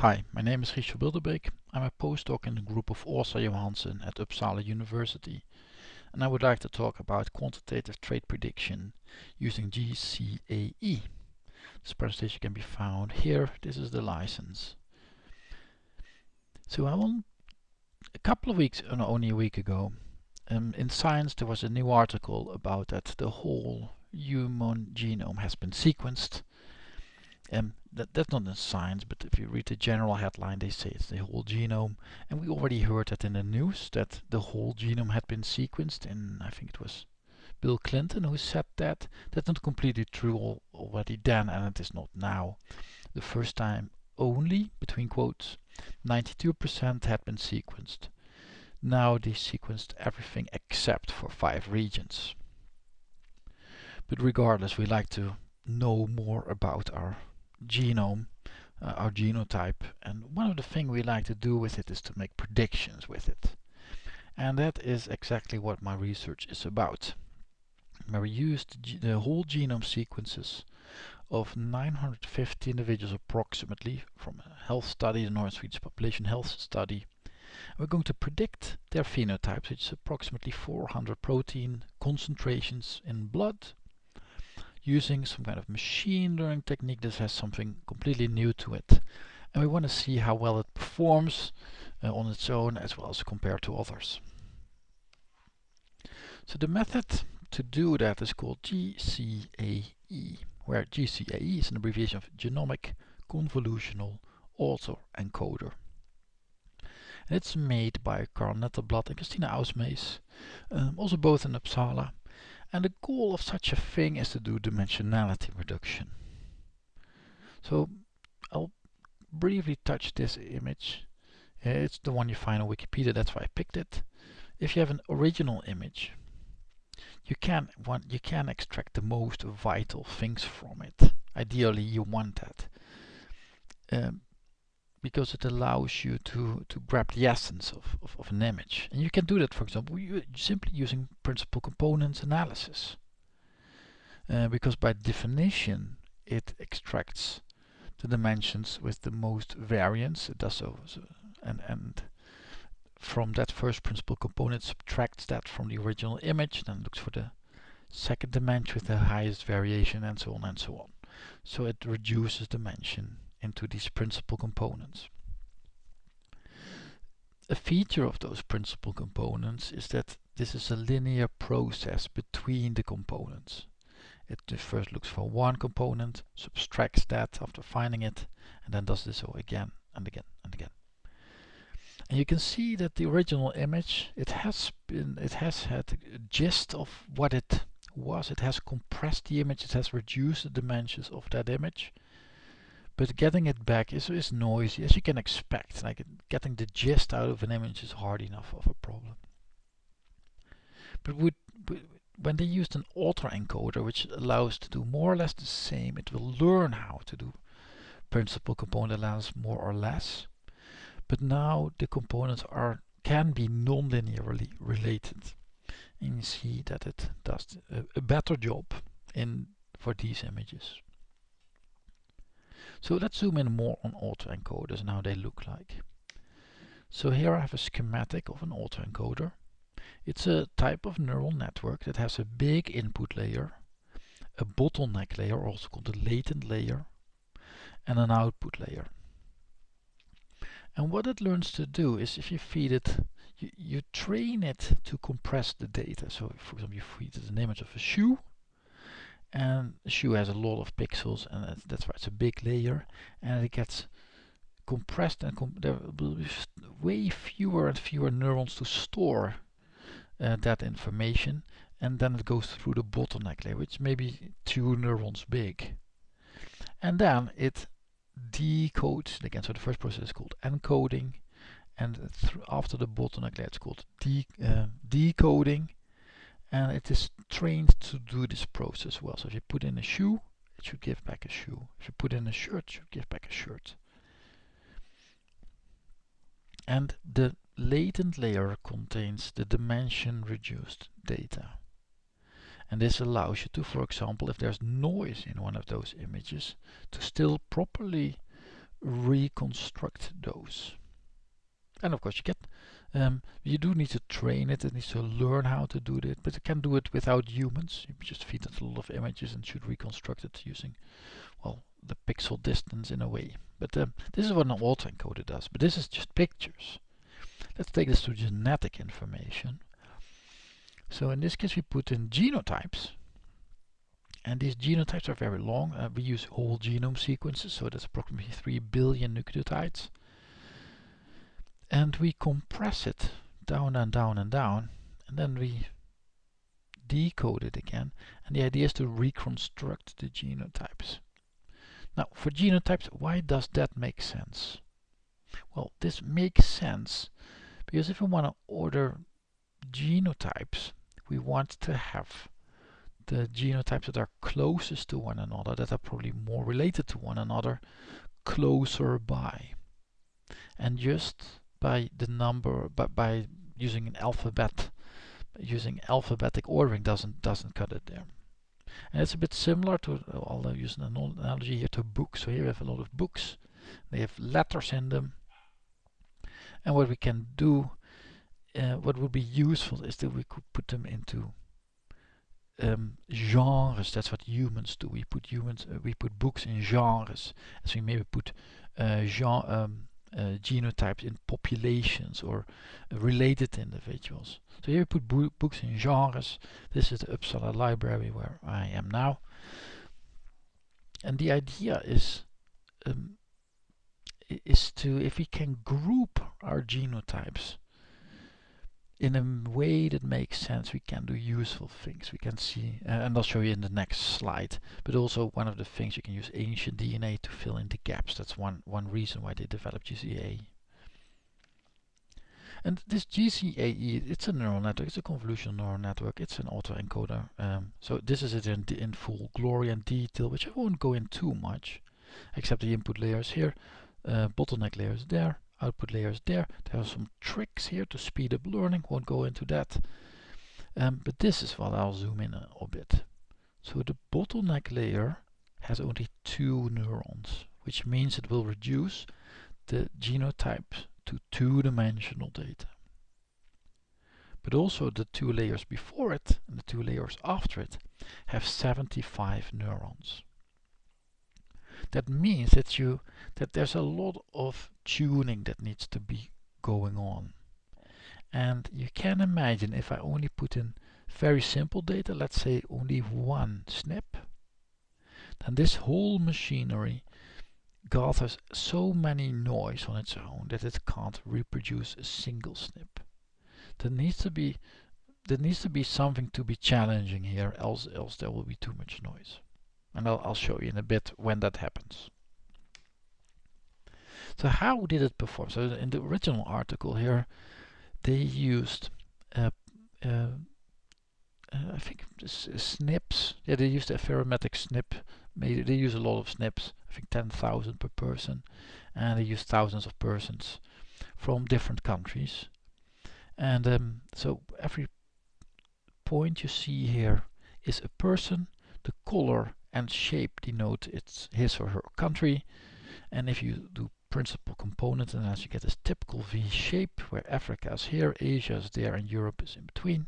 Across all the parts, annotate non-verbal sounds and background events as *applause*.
Hi, my name is Richard Bilderbeek. I'm a postdoc in the group of Åsa Johansson at Uppsala University and I would like to talk about quantitative trait prediction using GCAE. This presentation can be found here. This is the license. So I a couple of weeks, uh, no, only a week ago, um, in Science there was a new article about that the whole human genome has been sequenced um, that, that's not in science, but if you read the general headline, they say it's the whole genome. And we already heard that in the news that the whole genome had been sequenced, and I think it was Bill Clinton who said that. That's not completely true already then, and it is not now. The first time only, between quotes, 92% had been sequenced. Now they sequenced everything except for five regions. But regardless, we like to know more about our genome, uh, our genotype. And one of the things we like to do with it is to make predictions with it. And that is exactly what my research is about. Where we used the whole genome sequences of 950 individuals approximately from a health study, the North Swedish Population Health Study. We're going to predict their phenotypes, which is approximately 400 protein concentrations in blood using some kind of machine learning technique that has something completely new to it. And we want to see how well it performs uh, on its own as well as compared to others. So the method to do that is called GCAE, where GCAE is an abbreviation of Genomic Convolutional Autoencoder. And it's made by Carl Nettelblad and Kristiina Ausmees, um, also both in Uppsala, and the goal of such a thing is to do dimensionality reduction. So I'll briefly touch this image. It's the one you find on Wikipedia, that's why I picked it. If you have an original image, you can want you can extract the most vital things from it. Ideally, you want that. Um, because it allows you to, to grab the essence of, of, of, an image. And you can do that, for example, simply using principal components analysis. Uh, because by definition, it extracts the dimensions with the most variance. It does so, so and, and from that first principal component subtracts that from the original image, then looks for the second dimension with the highest variation and so on and so on. So it reduces dimension into these principal components. A feature of those principal components is that this is a linear process between the components. It first looks for one component, subtracts that after finding it, and then does this all again and again and again. And you can see that the original image, it has been, it has had a gist of what it was. It has compressed the image, it has reduced the dimensions of that image but getting it back is, is noisy, as you can expect. Like getting the gist out of an image is hard enough of a problem. But with, when they used an autoencoder, which allows to do more or less the same, it will learn how to do principal component analysis more or less. But now the components are can be non-linearly related. And you see that it does a, a better job in for these images. So let's zoom in more on autoencoders and how they look like. So here I have a schematic of an autoencoder. It's a type of neural network that has a big input layer, a bottleneck layer, also called a latent layer, and an output layer. And what it learns to do is if you feed it, you, you train it to compress the data. So for example, you feed it an image of a shoe, and the shoe has a lot of pixels and that's, that's why it's a big layer and it gets compressed and com there will be way fewer and fewer neurons to store uh, that information and then it goes through the bottleneck layer which may be two neurons big. And then it decodes again so the first process is called encoding and after the bottleneck layer it's called de uh, decoding and it is trained to do this process well. So if you put in a shoe, it should give back a shoe. If you put in a shirt, it should give back a shirt. And the latent layer contains the dimension reduced data. And this allows you to, for example, if there's noise in one of those images, to still properly reconstruct those. And of course you get, um, you do need to train it, it needs to learn how to do it, but it can do it without humans. You just feed it a lot of images and should reconstruct it using, well, the pixel distance in a way. But um, this is what an autoencoder does, but this is just pictures. Let's take this to genetic information. So in this case we put in genotypes, and these genotypes are very long. Uh, we use whole genome sequences, so that's approximately 3 billion nucleotides. And we compress it down and down and down, and then we decode it again. And the idea is to reconstruct the genotypes. Now, for genotypes, why does that make sense? Well, this makes sense because if we want to order genotypes, we want to have the genotypes that are closest to one another, that are probably more related to one another, closer by. And just by the number, but by using an alphabet, using alphabetic ordering doesn't doesn't cut it there. And it's a bit similar to, I'll use an analogy here to books. So here we have a lot of books. They have letters in them. And what we can do, uh, what would be useful is that we could put them into um, genres. That's what humans do. We put humans, uh, we put books in genres. As we maybe put uh, genre, um, uh, genotypes in populations or related individuals. So here we put bo books in genres. This is the Uppsala library where I am now. And the idea is um, is to, if we can group our genotypes in a way that makes sense, we can do useful things. We can see, uh, and I'll show you in the next slide, but also one of the things you can use ancient DNA to fill in the gaps. That's one, one reason why they developed GCAE. And this GCAE, it's a neural network, it's a convolutional neural network, it's an autoencoder. Um, so this is it in, in full glory and detail, which I won't go in too much, except the input layers here, uh, bottleneck layers there, output layers there. There are some tricks here to speed up learning, won't go into that. Um, but this is what I'll zoom in a, bit. So the bottleneck layer has only two neurons, which means it will reduce the genotype to two-dimensional data. But also the two layers before it and the two layers after it have 75 neurons. That means that you that there's a lot of tuning that needs to be going on. And you can imagine if I only put in very simple data, let's say only one SNP, then this whole machinery gathers so many noise on its own that it can't reproduce a single SNP. There needs to be there needs to be something to be challenging here, else else there will be too much noise. And I'll, I'll show you in a bit when that happens. So how did it perform? So in the original article here, they used uh, uh, uh, I think SNPs. Yeah, they used Affymetrix SNP. They use a lot of SNPs. I think 10,000 per person, and they use thousands of persons from different countries. And um, so every point you see here is a person. The color and shape denote its his or her country. And if you do principal component and as you get this typical V shape where Africa is here, Asia is there, and Europe is in between.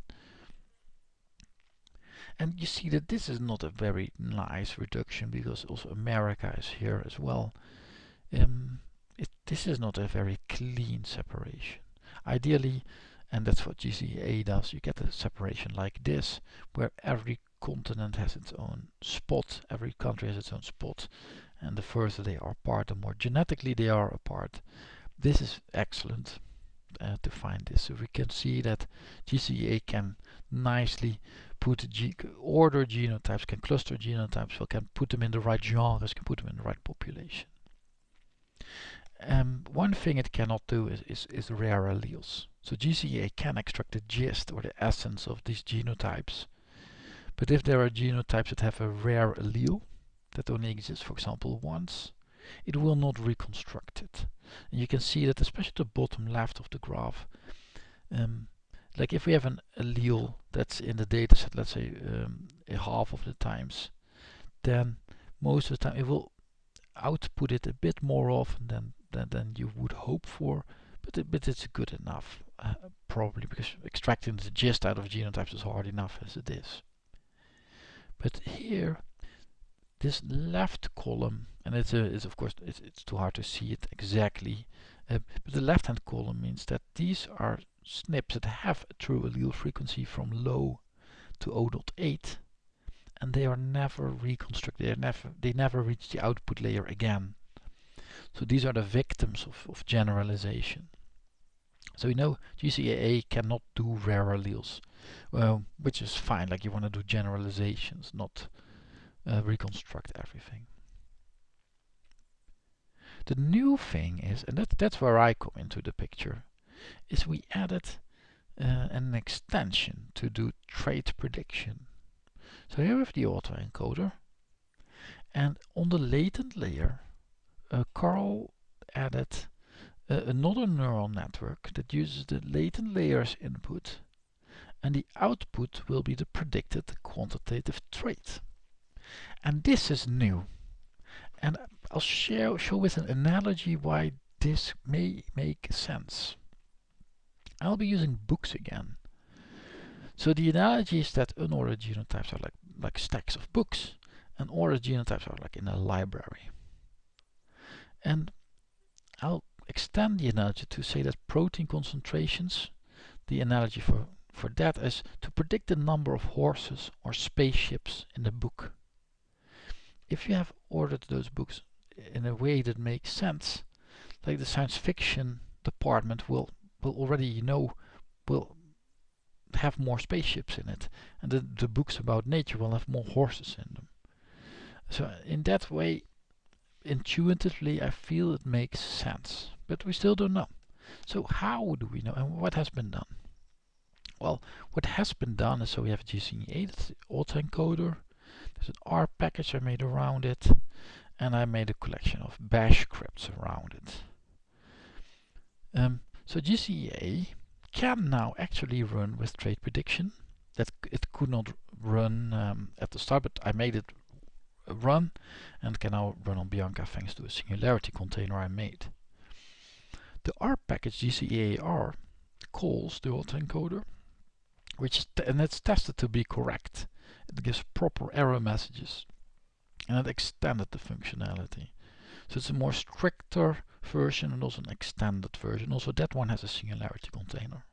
And you see that this is not a very nice reduction because also America is here as well. Um, it, this is not a very clean separation. Ideally, and that's what GCA does, you get a separation like this, where every continent has its own spot, every country has its own spot, and the further they are apart, the more genetically they are apart. This is excellent uh, to find this. So we can see that GCAE can nicely put G order genotypes, can cluster genotypes, so can put them in the right genres, can put them in the right population. Um, one thing it cannot do is, is, is rare alleles. So GCAE can extract the gist or the essence of these genotypes. But if there are genotypes that have a rare allele, that only exists, for example, once, it will not reconstruct it. And you can see that especially the bottom left of the graph, um, like if we have an allele that's in the dataset, let's say um, a half of the times, then most of the time it will output it a bit more often than, than, than you would hope for, but, it, but it's good enough, uh, probably, because extracting the gist out of genotypes is hard enough as it is. But here, this left column, and it's, a, it's of course, it's, it's too hard to see it exactly, uh, but the left hand column means that these are SNPs that have a true allele frequency from low to 0.8 and they are never reconstructed, they never, they never reach the output layer again. So these are the victims of, of generalization. So we know GCAE cannot do rare alleles, well, which is fine, like you want to do generalizations, not uh, reconstruct everything. The new thing is, and that, that's where I come into the picture, is we added uh, an extension to do trait prediction. So here we have the autoencoder, and on the latent layer, uh, Carl added uh, another neural network that uses the latent layer's input, and the output will be the predicted quantitative trait. And this is new. And I'll share, show with an analogy why this may make sense. I'll be using books again. So the analogy is that unordered genotypes are like, like stacks of books and ordered genotypes are like in a library. And I'll extend the analogy to say that protein concentrations, the analogy for, for that is to predict the number of horses or spaceships in the book. If you have ordered those books in a way that makes sense, like the science fiction department will will already know will have more spaceships in it and the, the books about nature will have more horses in them. So in that way intuitively I feel it makes sense but we still don't know. So how do we know and what has been done? Well what has been done is so we have a GCAE autoencoder there's an R package I made around it and I made a collection of bash scripts around it um, so GCA can now actually run with trait prediction. That it could not run um, at the start, but I made it run and can now run on Bianca thanks to a singularity container I made. The R package gcaer calls the autoencoder, which and it's tested to be correct. It gives proper error messages and it extended the functionality. So it's a more stricter version and also an extended version. Also that one has a singularity container.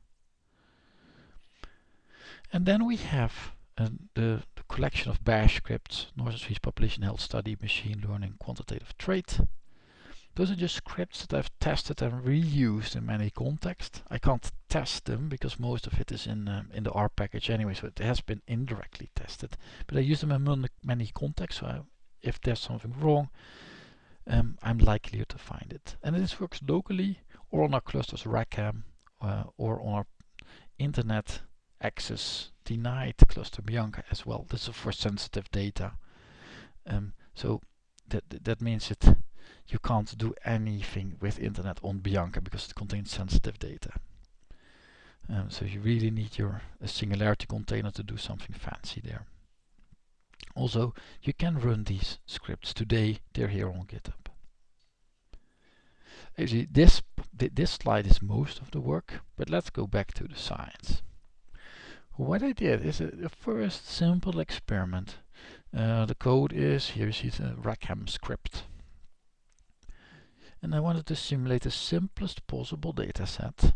And then we have uh, the, the, collection of bash scripts, Northern Swedish Population Health Study, Machine Learning, Quantitative Trait. Those are just scripts that I've tested and reused in many contexts. I can't test them because most of it is in um, in the R package anyway, so it has been indirectly tested. But I use them in many contexts, so I, if there's something wrong, um, I'm likelier to find it. And this works locally or on our clusters Rackham uh, or on our internet access denied cluster Bianca as well. This is for sensitive data. Um, so that that means that you can't do anything with internet on Bianca because it contains sensitive data. Um, so you really need your singularity container to do something fancy there. Also, you can run these scripts today. They're here on GitHub. Actually, this this slide is most of the work, but let's go back to the science. What I did is a, a first simple experiment. Uh, the code is here. You see the Rackham script, and I wanted to simulate the simplest possible data set.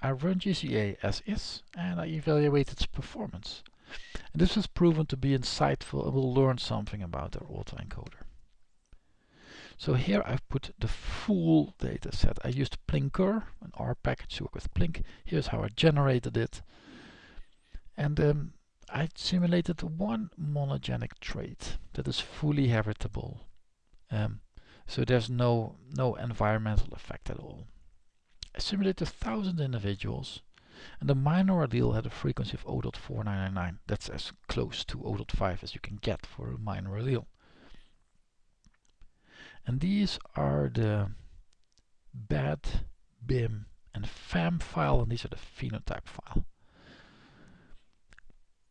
I run GCA as is, and I evaluate its performance. And this was proven to be insightful and we'll learn something about our autoencoder. So here I've put the full data set. I used plinkr, an R package to work with Plink. Here's how I generated it. And um, I simulated one monogenic trait that is fully heritable. Um, so there's no, no environmental effect at all. I simulated 1000 individuals and the minor allele had a frequency of 0.4999. That's as close to 0.5 as you can get for a minor allele. And these are the BED, BIM and FAM file and these are the phenotype file.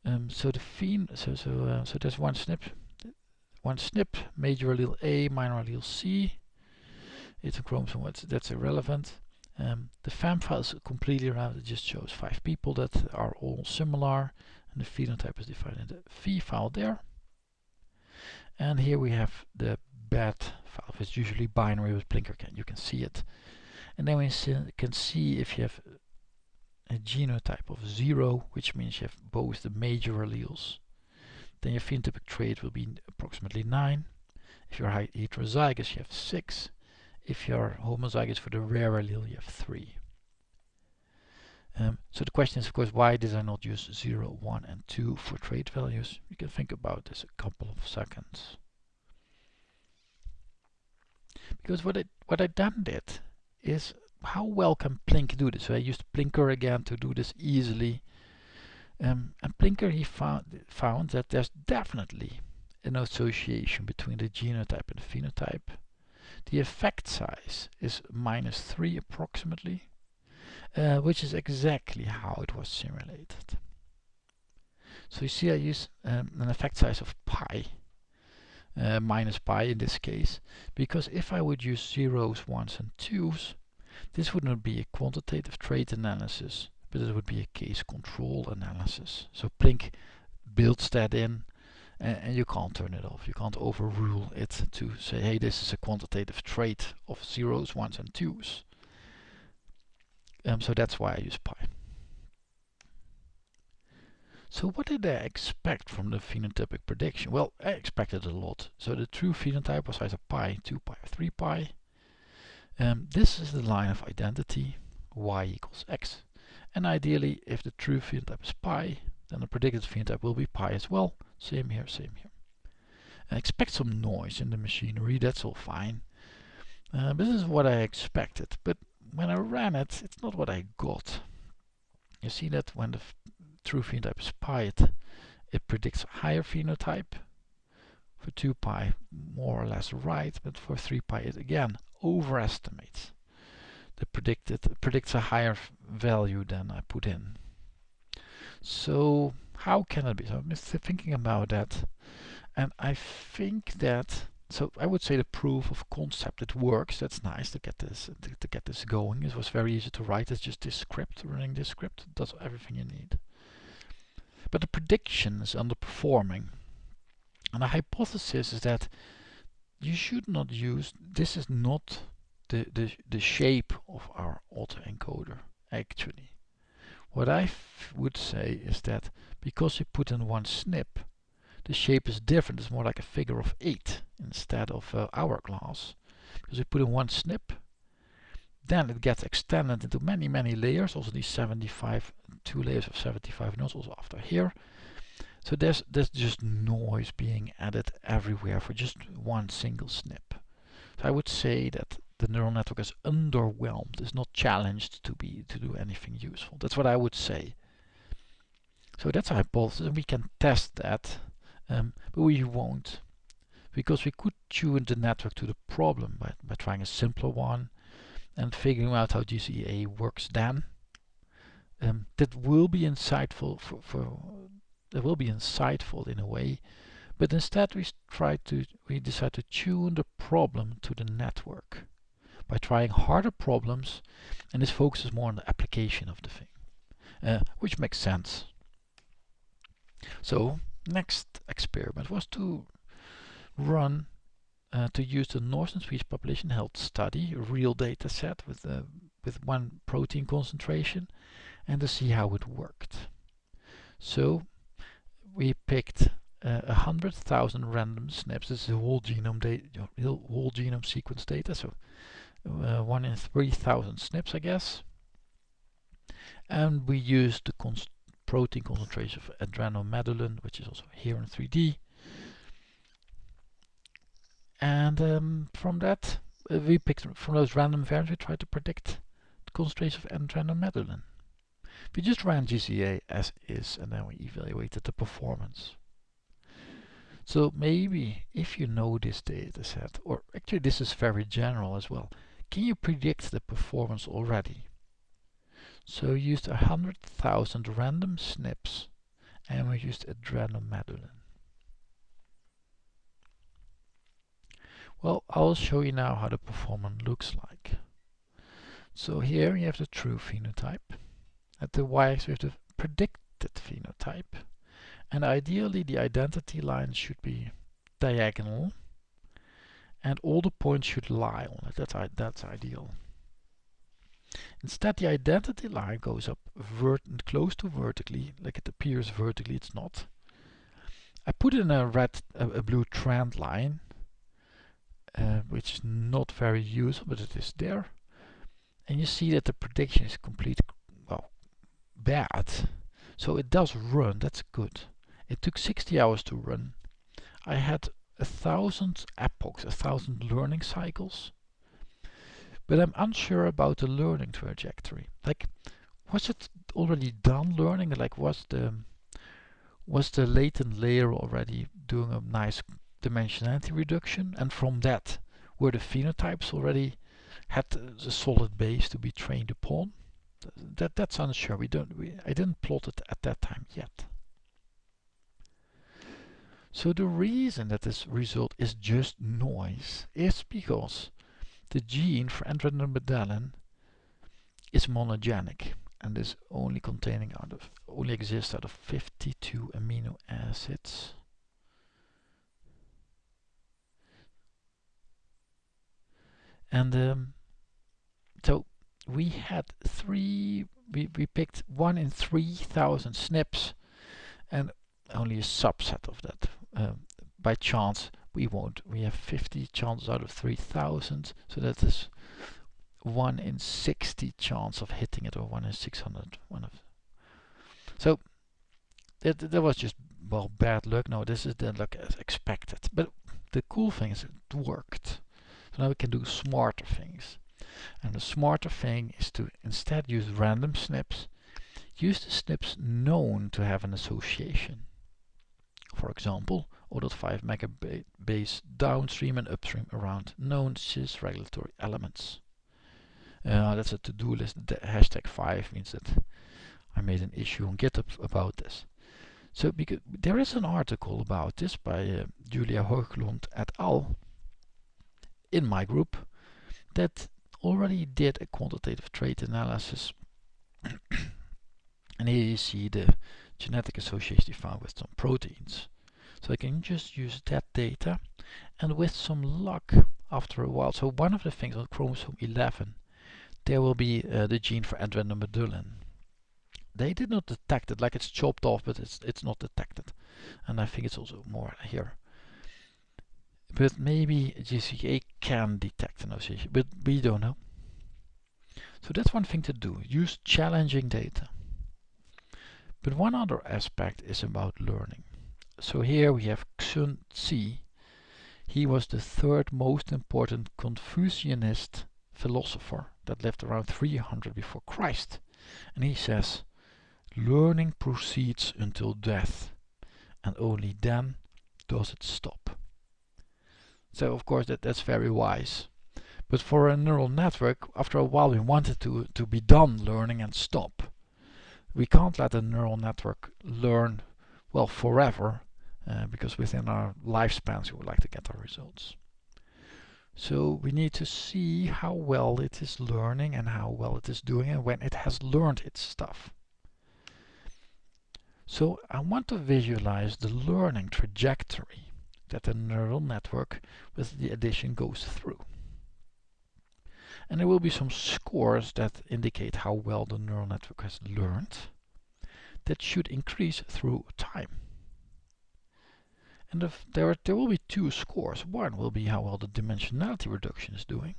Um, so the phen so so uh, so there's one SNP one SNP, major allele A, minor allele C. It's a chromosome, that's irrelevant. Um, the FAM file is completely round, it just shows five people that are all similar, and the phenotype is defined in the phi file there. And here we have the BED file, it's usually binary with Blinker, Can you can see it. And then we can see if you have a genotype of 0, which means you have both the major alleles, then your phenotypic trait will be approximately 9. If you're heterozygous, you have 6. If you're homozygous for the rare allele, you have 3. Um, so the question is, of course, why did I not use 0, 1, and 2 for trait values? You can think about this a couple of seconds. Because what I, what I then did is how well can Plink do this? So I used plinkr again to do this easily. Um, and plinkr he found, found that there's definitely an association between the genotype and the phenotype. The effect size is minus 3 approximately, uh, which is exactly how it was simulated. So you see I use um, an effect size of pi, uh, minus pi in this case, because if I would use zeros, ones and twos, this would not be a quantitative trait analysis, but it would be a case control analysis. So Plink builds that in and, and, you can't turn it off. You can't overrule it to say, hey, this is a quantitative trait of zeros, ones and twos. Um, so that's why I use pi. So what did I expect from the phenotypic prediction? Well, I expected a lot. So the true phenotype was either pi, 2 pi, or 3 pi. Um, this is the line of identity, y equals x. And ideally, if the true phenotype is pi, then the predicted phenotype will be pi as well. Same here, same here. And expect some noise in the machinery, that's all fine. Uh, this is what I expected, but when I ran it, it's not what I got. You see that when the true phenotype is pi, it, it predicts a higher phenotype. For 2 pi, more or less right, but for 3 pi, it again overestimates the predicted predicts a higher value than I put in. So how can it be? So I'm thinking about that. And I think that so I would say the proof of concept it works. That's nice to get this to, to get this going. It was very easy to write. It's just this script running this script does everything you need. But the prediction is underperforming. And the hypothesis is that you should not use, this is not the, the, the shape of our autoencoder actually. What I would say is that because we put in one snip, the shape is different, it's more like a figure of 8 instead of uh, hourglass. Because we put in one snip, then it gets extended into many many layers, also these 75, two layers of 75 nodes also after here. So there's, there's just noise being added everywhere for just one single snip. So I would say that the neural network is underwhelmed, is not challenged to be to do anything useful. That's what I would say. So that's a hypothesis and we can test that, um, but we won't. Because we could tune the network to the problem by, by trying a simpler one and figuring out how GCA works then. Um, that will be insightful for, for that will be insightful in a way, but instead we try to we decide to tune the problem to the network by trying harder problems, and this focuses more on the application of the thing, uh, which makes sense. So next experiment was to run uh, to use the Northern Swedish population health study, real data set with uh, with one protein concentration, and to see how it worked. So we picked uh, a uh, hundred thousand random SNPs. This is whole genome data, whole genome sequence data. So uh, one in three thousand SNPs, I guess. And we used the protein concentration of adrenomedullin, which is also here in 3D. And um, from that, uh, we picked from those random variants, we tried to predict the concentration of adrenomedullin. We just ran GCA as is and then we evaluated the performance. So maybe if you know this data set, or actually this is very general as well, can you predict the performance already? So we used 100,000 random SNPs and we used adrenomedullin. Well, I'll show you now how the performance looks like. So here you have the true phenotype. At the y-axis we have the predicted phenotype. And ideally the identity line should be diagonal and all the points should lie on it. That's, that's ideal. Instead the identity line goes up close to vertically, like it appears vertically, it's not. I put in a red, a, a blue trend line, uh, which is not very useful, but it is there. And you see that the prediction is complete, well, bad. So it does run, that's good. It took 60 hours to run. I had a thousand epochs, a thousand learning cycles. But I'm unsure about the learning trajectory. Like, was it already done learning? Like, was the was the latent layer already doing a nice dimensionality reduction? And from that, were the phenotypes already had a solid base to be trained upon? That that's unsure. We don't. We, I didn't plot it at that time yet. So the reason that this result is just noise is because the gene for androgen is monogenic and is only containing out of only exists out of 52 amino acids. And um, so we had three, we, we picked one in 3,000 SNPs and only a subset of that um, by chance we won't. We have 50 chances out of 3000, so that is 1 in 60 chance of hitting it, or 1 in 600. One of so that, that was just, well, bad luck. No, this is the luck as expected. But the cool thing is it worked. So now we can do smarter things. And the smarter thing is to instead use random SNPs, use the SNPs known to have an association for example, 0.5 megabase downstream and upstream around known cis regulatory elements. Uh, that's a to-do list. The hashtag 5 means that I made an issue on GitHub about this. So because there is an article about this by uh, Julia Hoeglund et al. in my group that already did a quantitative trait analysis *coughs* and here you see the genetic association found with some proteins. So I can just use that data and with some luck after a while. So one of the things on chromosome 11 there will be uh, the gene for adrenomedullin. They did not detect it, like it's chopped off, but it's it's not detected. And I think it's also more here. But maybe GCA can detect an association, but we don't know. So that's one thing to do, use challenging data. But one other aspect is about learning. So here we have Xun Zi. He was the third most important Confucianist philosopher that lived around 300 before Christ. And he says, learning proceeds until death, and only then does it stop. So of course that, that's very wise. But for a neural network, after a while we want it to, to be done learning and stop we can't let a neural network learn well forever uh, because within our lifespans we would like to get our results. So we need to see how well it is learning and how well it is doing and when it has learned its stuff. So I want to visualize the learning trajectory that the neural network with the addition goes through and there will be some scores that indicate how well the neural network has learned that should increase through time. And if there, are, there will be two scores. One will be how well the dimensionality reduction is doing.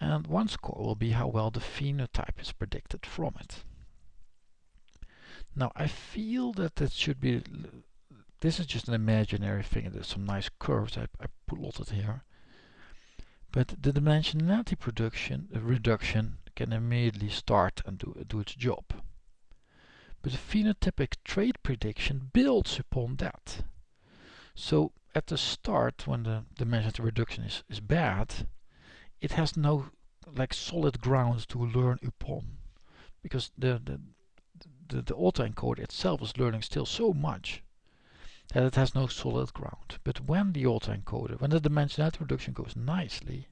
And one score will be how well the phenotype is predicted from it. Now I feel that that should be, this is just an imaginary thing. There's some nice curves I, I plotted here. But the dimensionality production, uh, reduction can immediately start and do, do its job. But the phenotypic trait prediction builds upon that. So at the start, when the dimensionality reduction is, is bad, it has no like solid grounds to learn upon. Because the, the, the, the autoencoder itself is learning still so much that it has no solid ground. But when the autoencoder, when the dimensionality reduction goes nicely,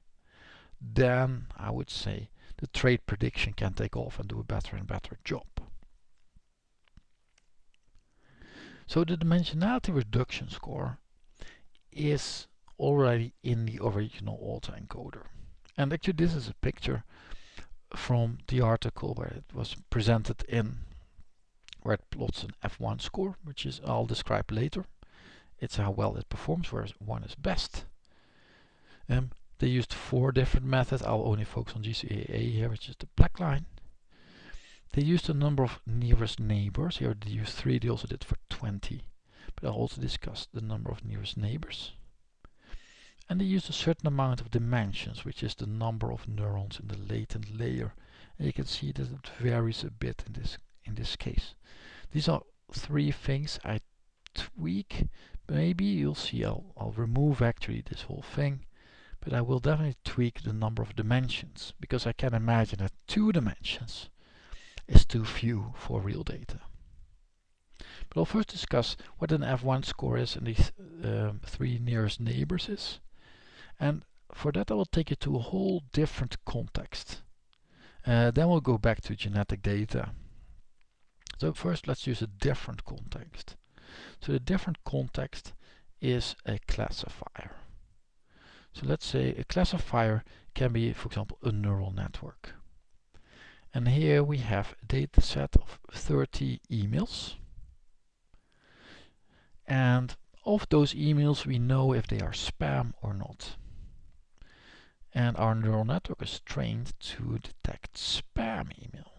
then I would say the trait prediction can take off and do a better and better job. So the dimensionality reduction score is already in the original autoencoder. And actually this is a picture from the article where it was presented in where it plots an F1 score, which is I'll describe later. It's how well it performs, whereas one is best. Um, they used four different methods. I'll only focus on GCAE here, which is the black line. They used a number of nearest neighbors. Here they used three, they also did for 20. But I'll also discuss the number of nearest neighbors. And they used a certain amount of dimensions, which is the number of neurons in the latent layer. And you can see that it varies a bit in this in this case. These are three things I tweak. Maybe you'll see I'll, I'll remove actually this whole thing but I will definitely tweak the number of dimensions because I can imagine that two dimensions is too few for real data. But I'll first discuss what an F1 score is and these um, three nearest neighbors is. And for that I will take you to a whole different context. Uh, then we'll go back to genetic data. So first let's use a different context. So the different context is a classifier. So let's say a classifier can be, for example, a neural network. And here we have a data set of 30 emails. And of those emails, we know if they are spam or not. And our neural network is trained to detect spam email.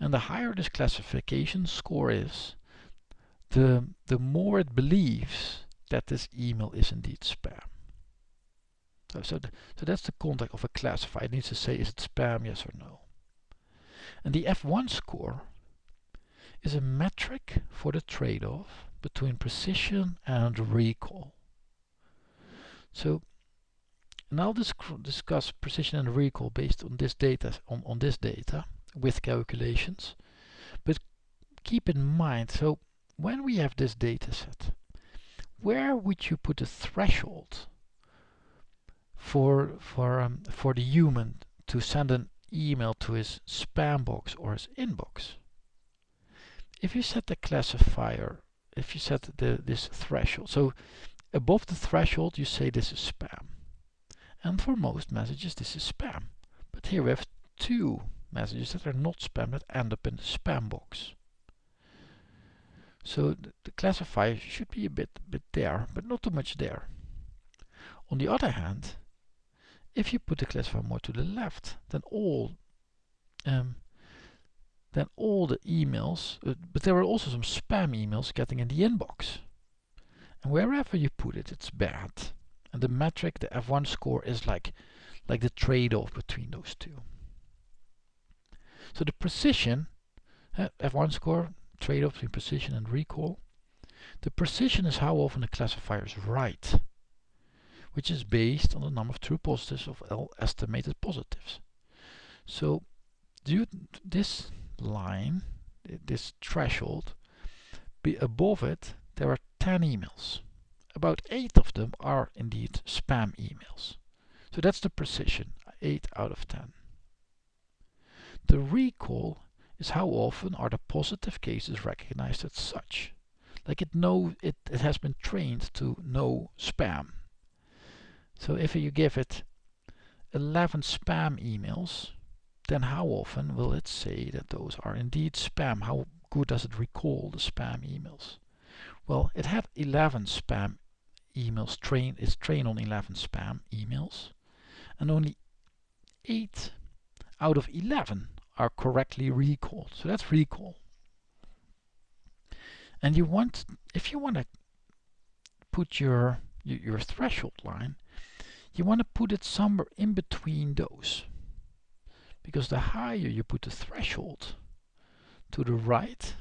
And the higher this classification score is, the, the more it believes that this email is indeed spam. So, so, th so that's the context of a classifier. It needs to say is it spam, yes or no. And the F1 score is a metric for the trade-off between precision and recall. So now I'll dis discuss precision and recall based on this data on, on this data with calculations. But keep in mind, so when we have this data set, where would you put a threshold for for um, for the human to send an email to his spam box or his inbox. If you set the classifier, if you set the this threshold, so above the threshold you say this is spam. And for most messages this is spam. But here we have two messages that are not spam that end up in the spam box. So the, the classifier should be a bit, bit there, but not too much there. On the other hand, if you put the classifier more to the left, then all um, then all the emails, uh, but there are also some spam emails getting in the inbox. And wherever you put it, it's bad. And the metric, the F1 score, is like, like the trade-off between those two. So the precision, uh, F1 score, trade-off between precision and recall. The precision is how often the classifier is right which is based on the number of true positives of L estimated positives. So due this line, this threshold, be above it, there are 10 emails. About 8 of them are indeed spam emails. So that's the precision, 8 out of 10. The recall is how often are the positive cases recognized as such. Like it know it, it has been trained to know spam so if you give it 11 spam emails, then how often will it say that those are indeed spam? How good does it recall the spam emails? Well, it had 11 spam emails trained, is trained on 11 spam emails, and only 8 out of 11 are correctly recalled. So that's recall. And you want, if you want to put your, your threshold line, you want to put it somewhere in between those. Because the higher you put the threshold to the right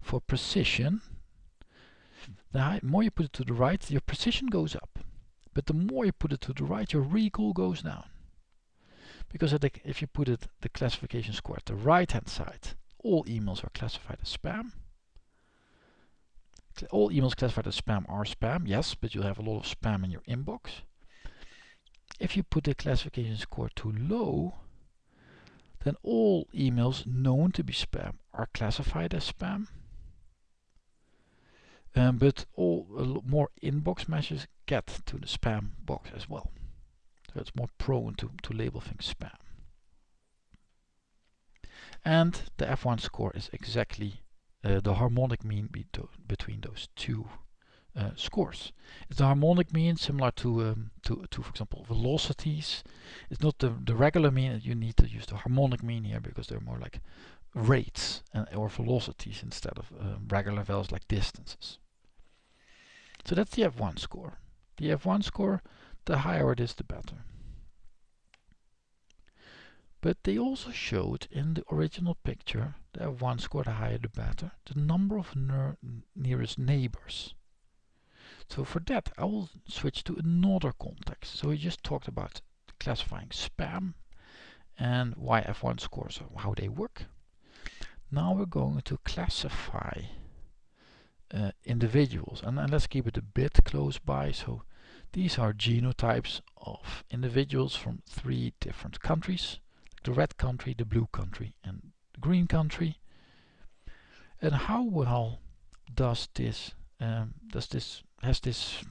for precision, the more you put it to the right, your precision goes up. But the more you put it to the right, your recall goes down. Because if you put it the classification score at the right hand side, all emails are classified as spam. all emails classified as spam are spam, yes, but you'll have a lot of spam in your inbox. If you put the classification score too low, then all emails known to be spam are classified as spam. Um, but all more inbox messages get to the spam box as well. So it's more prone to, to label things spam. And the F1 score is exactly uh, the harmonic mean be between those two uh, scores. It's the harmonic mean similar to, um, to, to, for example, velocities. It's not the, the regular mean, that you need to use the harmonic mean here because they're more like rates and, or velocities instead of um, regular values like distances. So that's the F1 score. The F1 score, the higher it is, the better. But they also showed in the original picture, the F1 score, the higher the better, the number of nearest neighbors. So for that, I will switch to another context. So we just talked about classifying spam and why F1 scores, how they work. Now we're going to classify uh, individuals and, and let's keep it a bit close by. So these are genotypes of individuals from three different countries, the red country, the blue country and the green country. And how well does this um, does this has this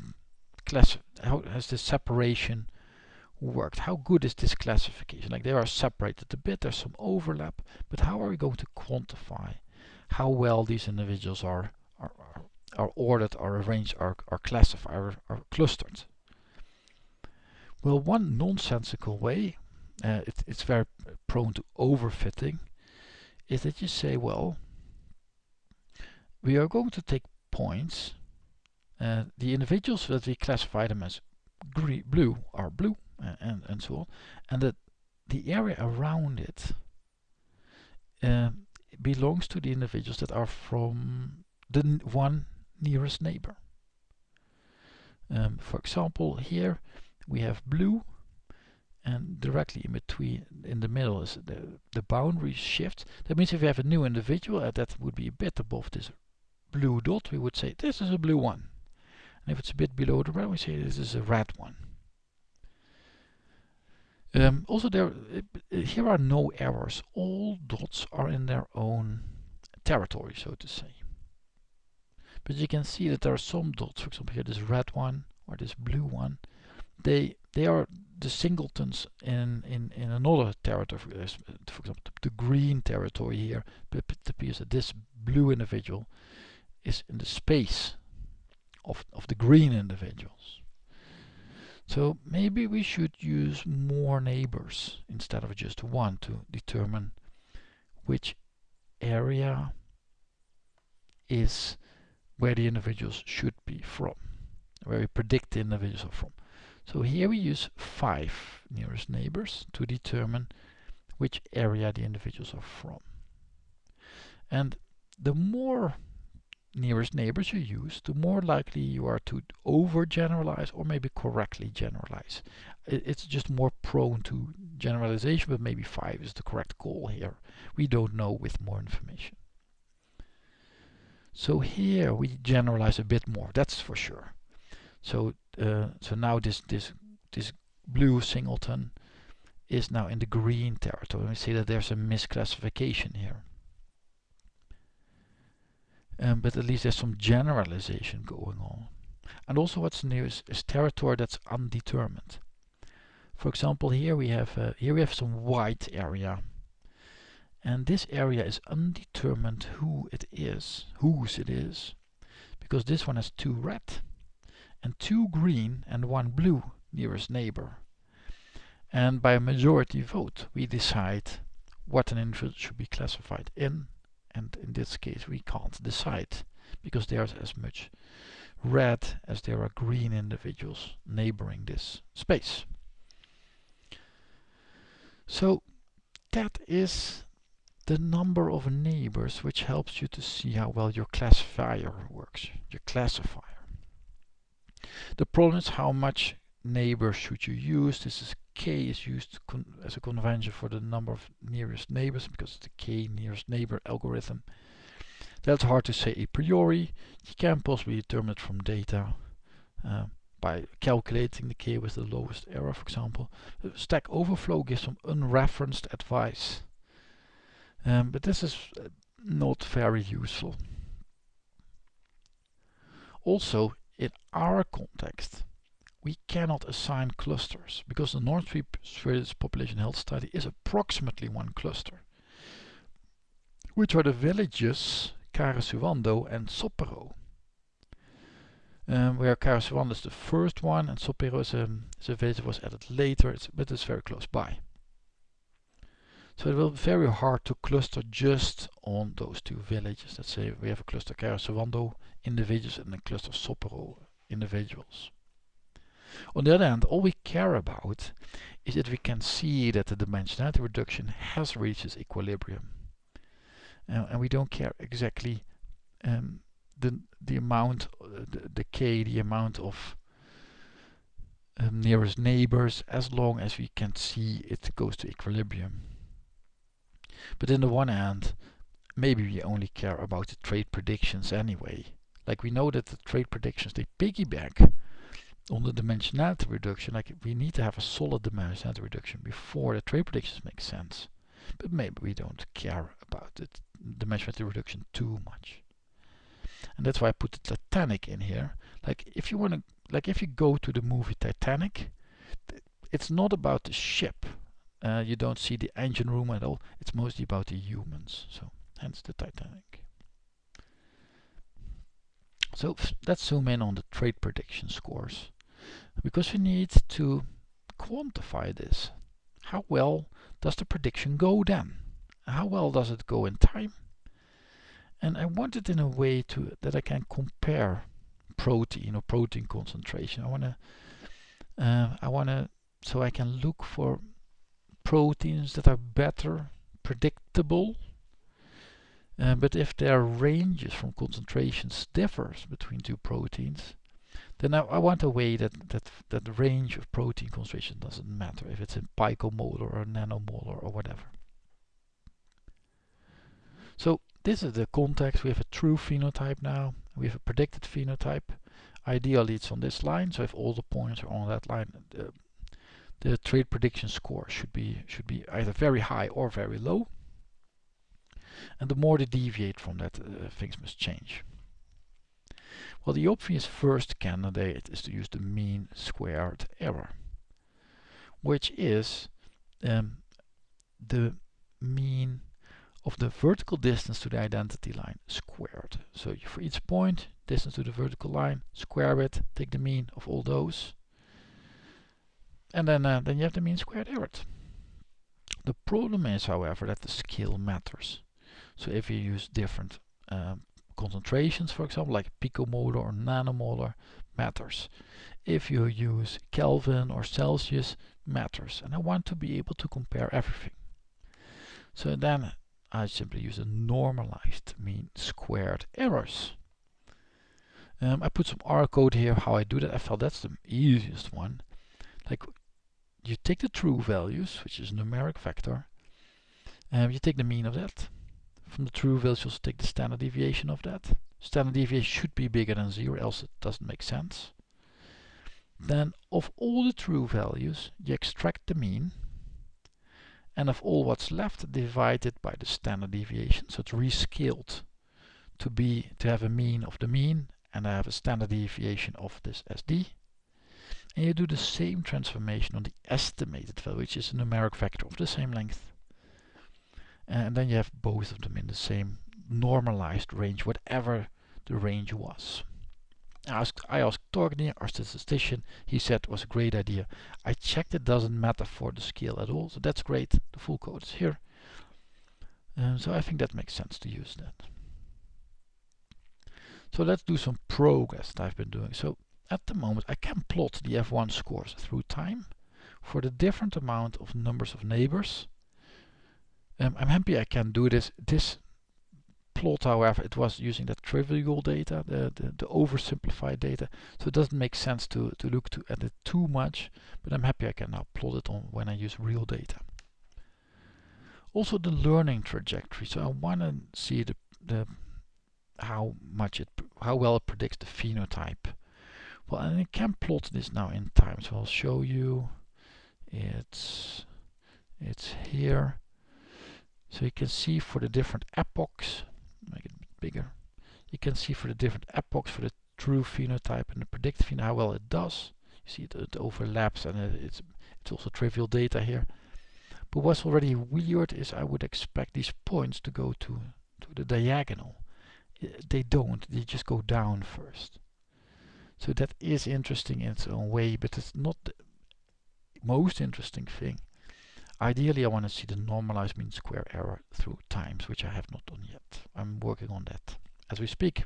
class how has this separation worked? How good is this classification? Like they are separated a bit, there's some overlap, but how are we going to quantify how well these individuals are are, are, ordered, are arranged, are, are classified, are, are clustered? Well, one nonsensical way, uh, it, it's very prone to overfitting, is that you say, well, we are going to take points uh, the individuals that we classify them as green, blue are blue uh, and, and so on. And that the area around it uh, belongs to the individuals that are from the one nearest neighbor. Um, for example, here we have blue and directly in between in the middle is the, the boundary shift. That means if we have a new individual uh, that would be a bit above this blue dot, we would say this is a blue one. And if it's a bit below the red, we say this is a red one. Um, also, there uh, here are no errors. All dots are in their own territory, so to say. But you can see that there are some dots, for example here this red one or this blue one, they they are the singletons in, in, in another territory, for example the green territory here, it appears that this blue individual is in the space of, of the green individuals. So maybe we should use more neighbors instead of just one to determine which area is where the individuals should be from, where we predict the individuals are from. So here we use five nearest neighbors to determine which area the individuals are from. And the more nearest neighbors you use, the more likely you are to overgeneralize or maybe correctly generalize. It's just more prone to generalization, but maybe 5 is the correct call here. We don't know with more information. So here we generalize a bit more, that's for sure. So uh, so now this this this blue singleton is now in the green territory. We see that there's a misclassification here. Um, but at least there's some generalization going on. And also what's new is, is territory that's undetermined. For example, here we have uh, here we have some white area, and this area is undetermined who it is, whose it is, because this one has two red, and two green and one blue nearest neighbor. And by a majority vote, we decide what an individual should be classified in and in this case we can't decide because there's as much red as there are green individuals neighboring this space. So that is the number of neighbors which helps you to see how well your classifier works, your classifier. The problem is how much neighbors should you use. This is k is used as a convention for the number of nearest neighbors because the k nearest neighbor algorithm. That's hard to say a priori. You can possibly determine it from data uh, by calculating the k with the lowest error, for example. Stack Overflow gives some unreferenced advice. Um, but this is uh, not very useful. Also, in our context, we cannot assign clusters because the North Swedish population health study is approximately one cluster, which are the villages Karesuando and Soppero. Um, where Karesuando is the first one and Soppero is a, is a village that was added later, it's, but it's very close by. So it will be very hard to cluster just on those two villages. Let's say we have a cluster Karesuando individuals and a cluster Soppero individuals. On the other hand, all we care about is that we can see that the dimensionality reduction has reached its equilibrium. Uh, and we don't care exactly um, the, the amount, uh, the, the k, the amount of um, nearest neighbors, as long as we can see it goes to equilibrium. But in the one hand, maybe we only care about the trait predictions anyway. Like we know that the trait predictions, they piggyback on the dimensionality reduction, like we need to have a solid dimensionality reduction before the trait predictions make sense. But maybe we don't care about the dimensionality reduction too much. And that's why I put the Titanic in here. Like if you want to, like if you go to the movie Titanic, it's not about the ship. Uh, you don't see the engine room at all. It's mostly about the humans. So hence the Titanic. So let's zoom in on the trait prediction scores because we need to quantify this. How well does the prediction go then? How well does it go in time? And I want it in a way to that I can compare protein or protein concentration. I want to uh, I want to so I can look for proteins that are better predictable uh, but if their ranges from concentrations differs between two proteins then I, I, want a way that, that, that the range of protein concentration doesn't matter if it's in picomolar or nanomolar or whatever. So this is the context. We have a true phenotype now. We have a predicted phenotype. Ideally it's on this line. So if all the points are on that line, the, the trait prediction score should be should be either very high or very low. And the more they deviate from that, uh, things must change. Well, the obvious first candidate is to use the mean squared error, which is um, the mean of the vertical distance to the identity line squared. So for each point, distance to the vertical line, square it, take the mean of all those, and then, uh, then you have the mean squared error. The problem is, however, that the scale matters. So if you use different um, concentrations, for example, like picomolar or nanomolar, matters. If you use Kelvin or Celsius, matters. And I want to be able to compare everything. So then I simply use a normalized mean squared errors. Um, I put some R code here how I do that. I felt that's the easiest one. Like you take the true values, which is numeric vector, and you take the mean of that. From the true values, you take the standard deviation of that. Standard deviation should be bigger than zero, else it doesn't make sense. Then of all the true values, you extract the mean, and of all what's left divided by the standard deviation so it's rescaled to be to have a mean of the mean and I have a standard deviation of this SD and you do the same transformation on the estimated value which is a numeric vector of the same length and then you have both of them in the same normalized range whatever the range was asked, I asked Torgny, our statistician, he said it was a great idea. I checked it doesn't matter for the scale at all, so that's great. The full code is here. Um, so I think that makes sense to use that. So let's do some progress that I've been doing. So at the moment I can plot the F1 scores through time for the different amount of numbers of neighbors. Um, I'm happy I can do this. This plot, however, it was using the trivial data, the, the, the, oversimplified data. So it doesn't make sense to, to look to, at it too much, but I'm happy I can now plot it on when I use real data. Also the learning trajectory. So I want to see the, the how much it, how well it predicts the phenotype. Well, and it can plot this now in time. So I'll show you. It's it's here. So you can see for the different epochs, make it bigger. You can see for the different epochs for the true phenotype and the predicted phenotype how well it does. You see it, it overlaps and it, it's it's also trivial data here. But what's already weird is I would expect these points to go to, to the diagonal. They don't, they just go down first. So that is interesting in its own way, but it's not the most interesting thing. Ideally I want to see the normalized mean square error through times, which I have not done yet. I'm working on that as we speak.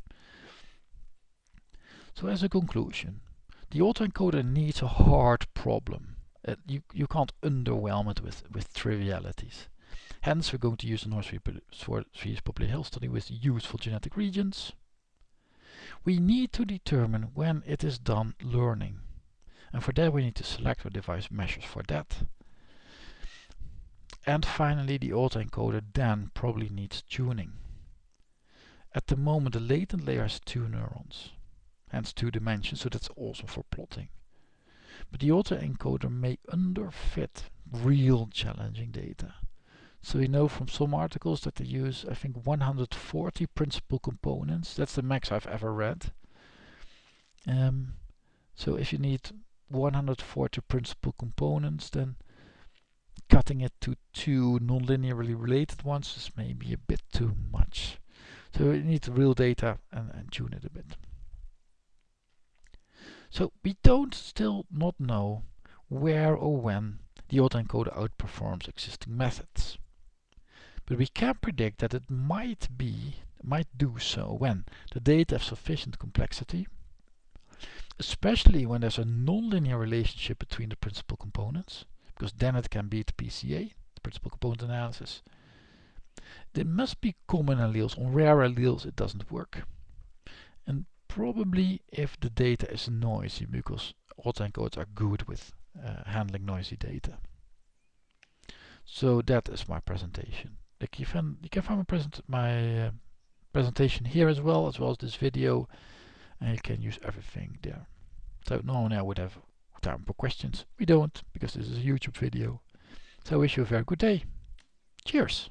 So as a conclusion, the autoencoder needs a hard problem uh, you, you can't underwhelm it with, with trivialities. Hence, we're going to use a North Swedish Population Health study with useful genetic regions. We need to determine when it is done learning. And for that we need to select or devise measures for that. And finally the autoencoder then probably needs tuning. At the moment the latent layer has two neurons, hence two dimensions, so that's awesome for plotting. But the autoencoder may underfit real challenging data. So we know from some articles that they use, I think, 140 principal components. That's the max I've ever read. Um, so if you need 140 principal components, then cutting it to two non-linearly related ones is maybe a bit too much. So you need real data and, and tune it a bit. So we don't still not know where or when the autoencoder outperforms existing methods. But we can predict that it might be, might do so when the data have sufficient complexity, especially when there's a nonlinear relationship between the principal components, because then it can beat PCA, the principal component analysis. There must be common alleles. On rare alleles it doesn't work. And probably if the data is noisy because autoencoders are good with uh, handling noisy data. So that is my presentation. You can, you can find my, present, my uh, presentation here as well, as well as this video, and you can use everything there. So normally I would have time for questions. We don't, because this is a YouTube video. So I wish you a very good day. Cheers!